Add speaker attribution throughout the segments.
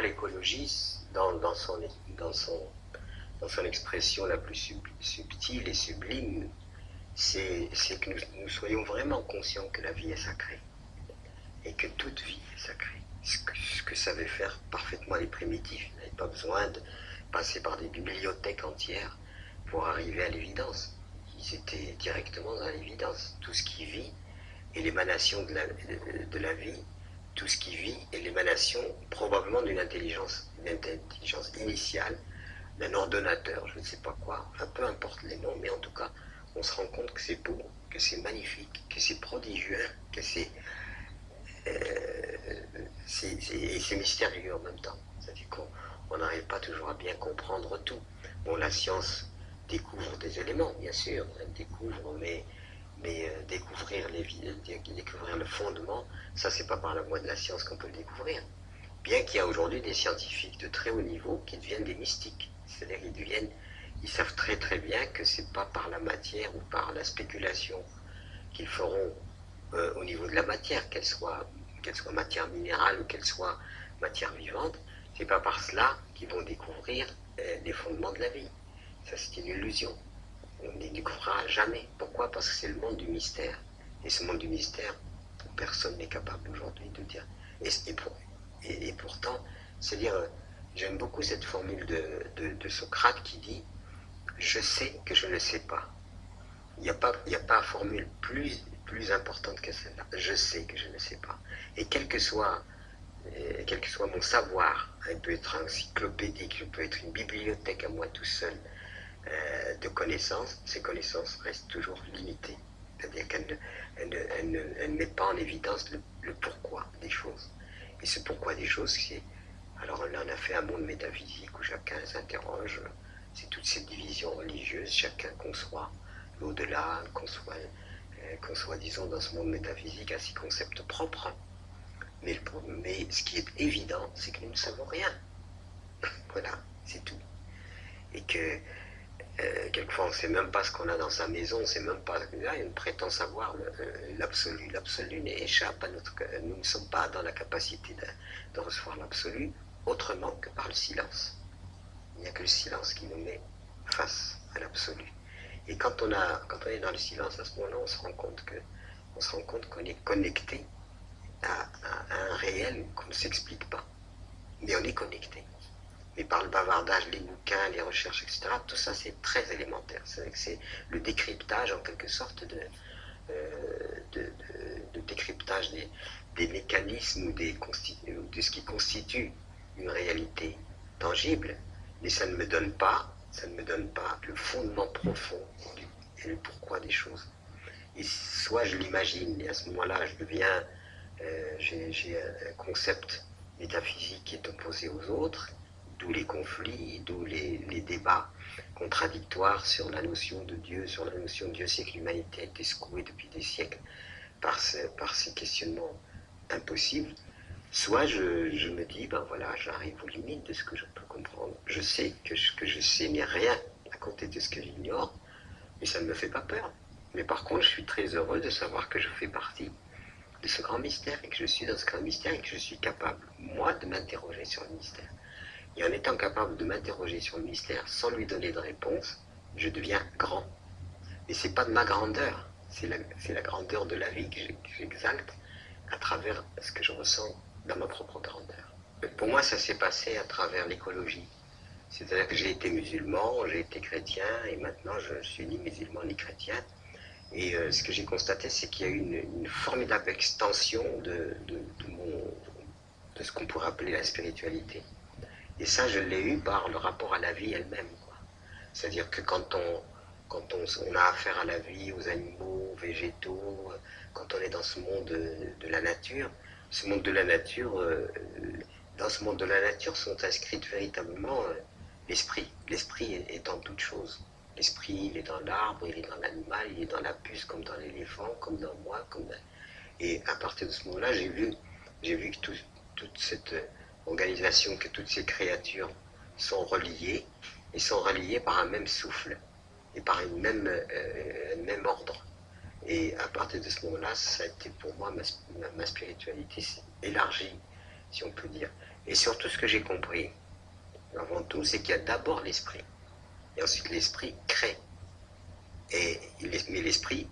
Speaker 1: moi, l'écologie, dans, dans, son, dans, son, dans son expression la plus subtile et sublime, c'est que nous, soyons vraiment conscients que la vie est sacrée et que toute vie est sacrée. Ce que, ce que savaient faire parfaitement les primitifs. Ils n'avaient pas besoin de passer par des bibliothèques entières pour arriver à l'évidence. Ils étaient directement dans l'évidence. Tout ce qui vit est l'émanation de la, de, la vie. Tout ce qui vit est l'émanation probablement d'une intelligence, une intelligence initiale, d'un ordonnateur, je ne sais pas quoi, enfin peu importe les noms, mais en tout cas, on se rend compte que c'est beau, que c'est magnifique, que c'est prodigieux, que c'est euh, mystérieux en même temps. C'est-à-dire qu'on n'arrive pas toujours à bien comprendre tout. Bon, la science découvre des éléments, bien sûr, elle découvre, mais, mais euh, découvrir, les, découvrir le fondement, ça, c'est pas par la voie de la science qu'on peut le découvrir. Bien qu'il y a aujourd'hui des scientifiques de très haut niveau qui deviennent des mystiques. C'est-à-dire qu'ils deviennent ils savent très très bien que c'est pas par la matière ou par la spéculation qu'ils feront euh, au niveau de la matière, qu'elle soit, qu'elle soit matière minérale ou qu'elle soit matière vivante, c'est pas par cela qu'ils vont découvrir euh, les fondements de la vie. Ça c'est une illusion. On ne les découvrira jamais. Pourquoi? Parce que c'est le monde du mystère. Et ce monde du mystère, personne n'est capable aujourd'hui de dire. Et, pourtant, c'est-à-dire, euh, j'aime beaucoup cette formule de, Socrate qui dit je sais que je ne sais pas. Il n'y a pas, il a pas formule plus, plus importante que celle-là. Je sais que je ne sais pas. Et quel que soit, euh, quel que soit mon savoir, il peut être encyclopédique, il peut être une bibliothèque à moi tout seul euh, de connaissances, ces connaissances restent toujours limitées. C'est-à-dire qu'elles ne, mettent pas en évidence le, pourquoi des choses. Et ce pourquoi des choses, c'est... Alors là, on a fait un monde métaphysique où chacun s'interroge c'est toutes ces divisions religieuses, chacun conçoit l'au-delà, conçoit, euh, conçoit, disons, dans ce monde métaphysique, à ses concepts propres. Mais, mais ce qui est évident, c'est que nous ne savons rien. voilà, c'est tout. Et que quelquefois on ne sait même pas ce qu'on a dans sa maison, on ne sait même pas, là, on prétend savoir euh, l'absolu. L'absolu échappe à notre... Nous ne sommes pas dans la capacité de recevoir l'absolu autrement que par le silence. Il n'y a que le silence qui nous met face à l'absolu. Et quand on, a, quand on est dans le silence, à ce moment-là, on se rend compte que on se rend compte qu'on est connecté à, un réel qu'on ne s'explique pas. Mais on est connecté. Mais par le bavardage, les bouquins, les recherches, etc., tout ça c'est très élémentaire. C'est le décryptage en quelque sorte de, euh, de, décryptage des, mécanismes ou, des de ce qui constitue une réalité tangible mais ça ne me donne pas, ça ne me donne pas le fondement profond et le pourquoi des choses. Et soit je l'imagine, et à ce moment-là, je deviens, euh, j'ai un concept métaphysique qui est opposé aux autres, d'où les conflits, d'où les, débats contradictoires sur la notion de Dieu, sur la notion de Dieu, c'est que l'humanité a été secouée depuis des siècles par, par ces questionnements impossibles. Soit je, me dis, ben voilà, j'arrive aux limites de ce que je peux comprendre. Je sais que ce que je sais n'est rien à côté de ce que j'ignore, mais ça ne me fait pas peur. Mais par contre, je suis très heureux de savoir que je fais partie de ce grand mystère et que je suis dans ce grand mystère et que je suis capable, moi, de m'interroger sur le mystère. Et en étant capable de m'interroger sur le mystère sans lui donner de réponse, je deviens grand. Et c'est pas de ma grandeur, c'est la, grandeur de la vie que j'exalte à travers ce que je ressens dans ma propre grandeur. Pour moi, ça s'est passé à travers l'écologie. C'est-à-dire que j'ai été musulman, j'ai été chrétien, et maintenant je suis ni musulman ni chrétien. Et euh, ce que j'ai constaté, c'est qu'il y a eu une, formidable extension de, ce qu'on pourrait appeler la spiritualité. Et ça, je l'ai eu par le rapport à la vie elle-même. C'est-à-dire que quand on, quand on, a affaire à la vie, aux animaux, aux végétaux, quand on est dans ce monde de la nature, ce monde de la nature, euh, dans ce monde de la nature sont inscrites véritablement euh, l'esprit. L'esprit est, en toute chose. L'esprit, il est dans l'arbre, il est dans l'animal, il est dans la puce, comme dans l'éléphant, comme dans moi. Comme Et à partir de ce moment-là, j'ai vu, j'ai vu que toute cette organisation, que toutes ces créatures sont reliées, et sont reliées par un même souffle, et par une même, euh, un même ordre. Et à partir de ce moment-là, ça a été pour moi, ma, spiritualité élargie, si on peut dire. Et surtout, ce que j'ai compris, avant tout, c'est qu'il y a d'abord l'esprit. Et ensuite, l'esprit crée. Et, mais l'esprit,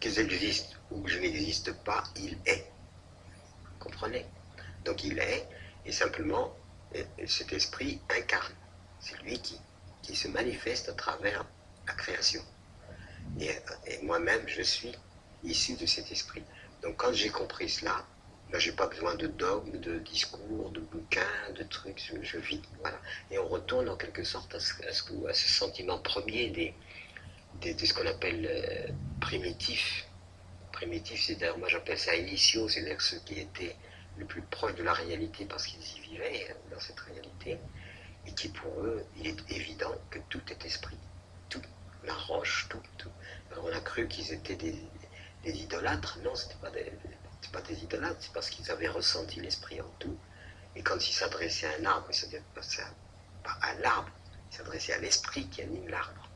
Speaker 1: que j'existe ou que je n'existe pas, il est. Vous comprenez? Donc il est, et simplement, cet esprit incarne. C'est lui qui, qui se manifeste à travers la création. Et, moi-même, je suis issu de cet esprit. Donc quand j'ai compris cela, ben, je n'ai pas besoin de dogmes, de discours, de bouquins, de trucs, je, vis. Voilà. Et on retourne en quelque sorte à ce, à ce, sentiment premier des, de ce qu'on appelle euh, primitif. Primitif, c'est d'ailleurs, moi j'appelle ça initiaux, c'est-à-dire ceux qui étaient le plus proches de la réalité parce qu'ils y vivaient euh, dans cette réalité, et qui pour eux, il est évident que tout est esprit, tout, la roche, tout, tout. On a cru qu'ils étaient des, idolâtres, non, ce pas pas des idolâtres, c'est parce qu'ils avaient ressenti l'esprit en tout, et quand ils s'adressaient à un arbre, ils s'adressaient pas à l'arbre, ils s'adressaient à l'esprit qui anime l'arbre.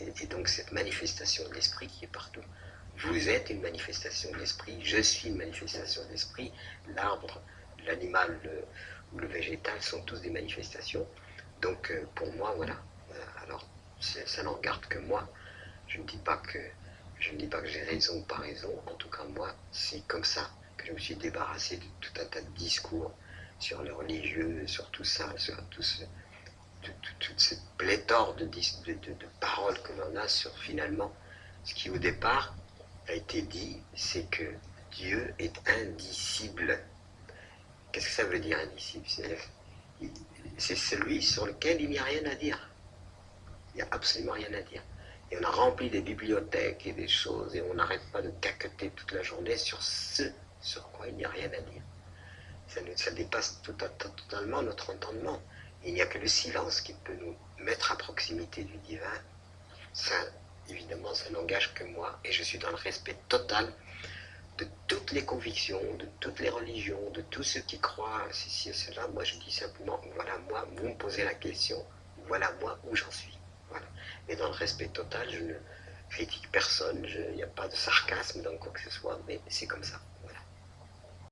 Speaker 1: Et, donc cette manifestation de l'esprit qui est partout. Vous êtes une manifestation de l'esprit, je suis une manifestation de l'esprit, l'arbre, l'animal ou le végétal sont tous des manifestations. Donc euh, pour moi, voilà. Euh, alors ça n'en regarde que moi. Je ne dis pas que j'ai raison ou pas raison. En tout cas, moi, c'est comme ça que je me suis débarrassé de tout un tas de discours sur le religieux, sur tout ça, sur toute cette pléthore de, de, paroles que l'on a sur finalement ce qui au départ a été dit, c'est que Dieu est indicible. Qu'est-ce que ça veut dire indicible? C'est celui sur lequel il n'y a rien à dire. Il n'y a absolument rien à dire. Et on a rempli des bibliothèques et des choses, et on n'arrête pas de caqueter toute la journée sur ce sur quoi il n'y a rien à dire. Ça, ça dépasse totalement notre entendement. Il n'y a que le silence qui peut nous mettre à proximité du divin. Ça, évidemment, ça n'engage que moi, et je suis dans le respect total de toutes les convictions, de toutes les religions, de tous ceux qui croient ceci et cela. Moi, je dis simplement, voilà moi, vous me posez la question, voilà moi où j'en suis. Voilà. Et dans le respect total, je ne critique personne, il n'y a pas de sarcasme dans quoi que ce soit, mais c'est comme ça.